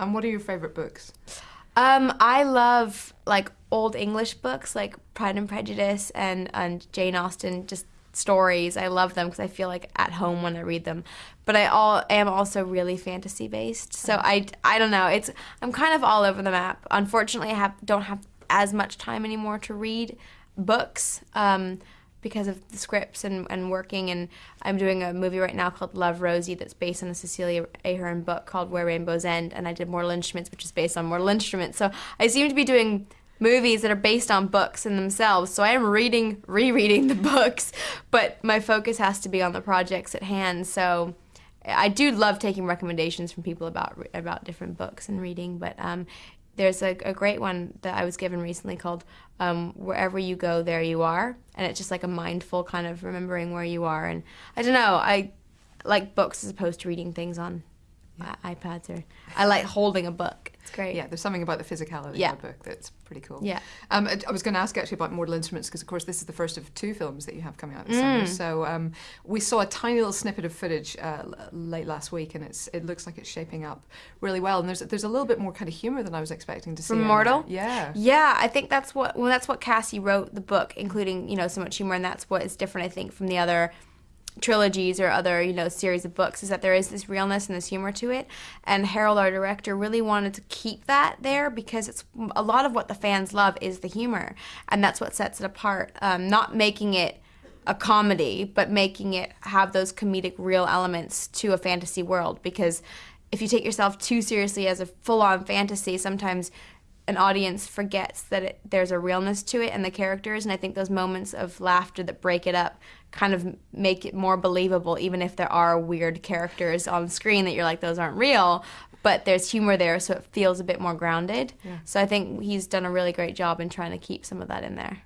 And what are your favorite books? Um, I love like old English books like Pride and Prejudice and and Jane Austen just stories. I love them because I feel like at home when I read them. But I all am also really fantasy based. So I, I don't know. It's I'm kind of all over the map. Unfortunately, I have don't have as much time anymore to read books. Um, because of the scripts and, and working and I'm doing a movie right now called Love Rosie that's based on a Cecelia Ahern book called Where Rainbows End and I did Mortal Instruments which is based on Mortal Instruments so I seem to be doing movies that are based on books in themselves. So I am reading, rereading the books, but my focus has to be on the projects at hand. So I do love taking recommendations from people about about different books and reading, but um, there's a, a, great one that I was given recently called um, "Wherever You Go, There You Are," and it's just like a mindful kind of remembering where you are. And I don't know, I like books as opposed to reading things on yeah. iPads or I like holding a book. It's great. Yeah, there's something about the physicality yeah. of the book that's pretty cool. Yeah. Um, I was going to ask actually about Mortal Instruments because, of course, this is the first of two films that you have coming out this mm. summer. So um, we saw a tiny little snippet of footage uh, late last week, and it's it looks like it's shaping up really well. And there's there's a little bit more kind of humor than I was expecting to see. From Mortal. Yeah. Yeah, I think that's what well that's what Cassie wrote the book, including you know so much humor, and that's what is different I think from the other trilogies or other you know series of books is that there is this realness and this humor to it. And Harald our director really wanted to keep that there because it's a lot of what the fans love is the humor. And that's what sets it apart. Um, not making it a comedy but making it have those comedic real elements to a fantasy world. Because if you take yourself too seriously as a full-on fantasy sometimes an audience forgets that it, there's a realness to it and the characters and i think those moments of laughter that break it up kind of make it more believable even if there are weird characters on screen that you're like those aren't real but there's humor there so it feels a bit more grounded yeah. so i think he's done a really great job in trying to keep some of that in there